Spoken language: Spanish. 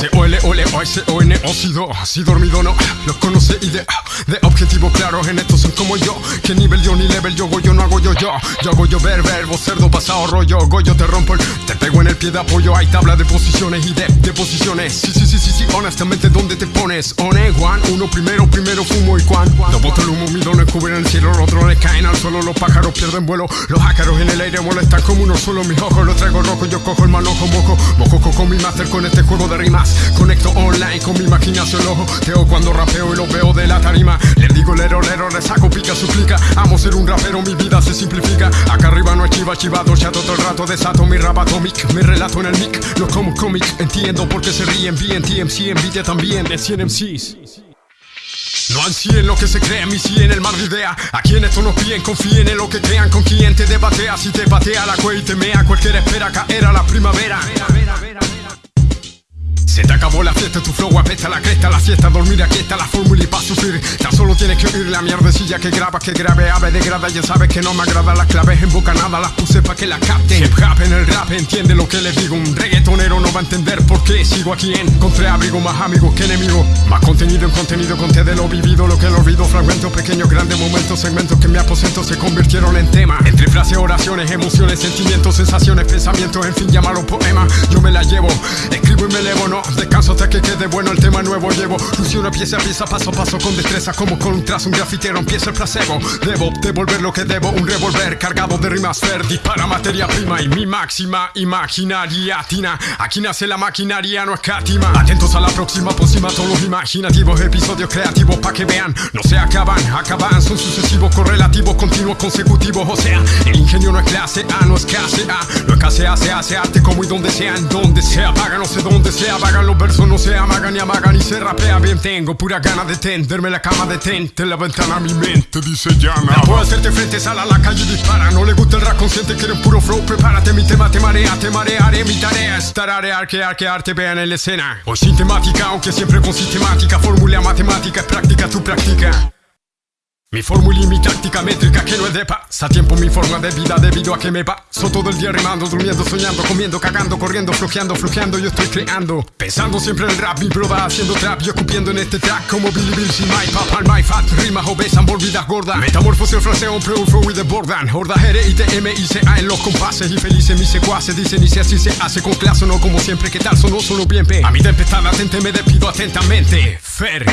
S-O-L-O-L-O-S-O-N Óxido, si dormido no. Los conoce y de, de objetivos claros En estos son como yo. Que nivel yo ni level yo Goyo no hago yo yo Yo hago yo ver verbo cerdo pasado rollo Goyo te rompo el Te pego en el pie de apoyo. Hay tabla de posiciones y de, posiciones. Sí, sí, sí, sí, sí Honestamente ¿dónde te pones? One, one Uno primero, primero fumo y cuan No boto el humo, mi dones cubren el cielo Los drones caen al suelo Los pájaros pierden vuelo. Los ácaros en el aire molestan como uno solo Mis ojos los traigo rojo Yo cojo el manojo mojo Mojo con mi master con este juego de rimas Conecto online con mi imaginación ojo Teo cuando rapeo y lo veo de la tarima. Le digo lero lero, le saco pica suplica. Amo ser un rapero, mi vida se simplifica. Acá arriba no hay chiva chivado, chato todo el rato Desato mi rap atomic, mi relato en el mic No como cómic, entiendo por qué se ríen Bien TMC, envidia también de 100 MCs no ansíen lo que se cree, mi sí en el mar de idea A quien esto no piden, confíen en lo que crean. Con quien te debatea, si te patea la cueva y te mea Cualquiera espera caer a la primavera se te acabó la fiesta, tu flow apesta la cresta La siesta, dormir aquí está la fórmula y pa' sufrir. Tan solo tienes que oír la mierdecilla que graba Que grave, ave, degrada, ya sabes que no me agrada Las claves en boca nada, las puse pa' que la capten. Hip hop en el rap, entiende lo que le digo. Un reggaetonero no va a entender por qué sigo aquí. Encontré abrigo, más amigos que enemigos. Más contenido en contenido, conté de lo vivido Lo que lo olvido, fragmentos pequeños, grandes momentos Segmentos que me aposento se convirtieron en tema. Entre frases, oraciones, emociones, sentimientos, sensaciones, pensamientos En fin, llámalo poema, yo me la llevo Escribo hasta que quede bueno el tema nuevo llevo. Funciona pieza a pieza, paso a paso con destreza Como con un trazo, un grafitero empieza el placebo. Debo devolver lo que debo, un revólver cargado de rimas Fer dispara materia prima y mi máxima imaginaria tina. Aquí nace la maquinaria, no escatima. Atentos a la próxima pócima, todos los imaginativos Episodios creativos pa' que vean, no se acaban Acaban, son sucesivos, correlativos, continuos, consecutivos O sea, el ingenio no es clase A, no es clase A. No es clase A, se hace arte como y donde sea En donde se apaga, no sé dónde se apagan los versos no se amagan ni amagan y se rapea. Bien Tengo pura gana de tenderme la cama de tente La ventana a mi mente dice llama No puedo hacerte frente, sal a la calle y dispara. No le gusta el rap consciente, quieren puro flow. Prepárate, mi tema te marea, te marearé. Mi tarea es tararear, que arte vean en la escena. Hoy sin temática, aunque siempre con sistemática. Fórmula matemática, es práctica, tu práctica mi fórmula y mi táctica métrica que no es de tiempo mi forma de vida debido a que me paso todo el día rimando, durmiendo, soñando, comiendo, cagando, corriendo, flojeando, flojeando Yo estoy creando, pensando siempre en rap Mi broda haciendo trap, yo cupiendo en este track Como Billy Bill sin my papa, my fat Rimas obesas, morbidas, gordas. Metamorfosis, el fraseo, un flow y de bordan Horda, Jere, ITM, ICA en los compases Y felices mis secuaces, dicen y si así se hace con clase No como siempre, que tal? Sonó solo bien, pe. A mi tempestad latente me despido atentamente. Fer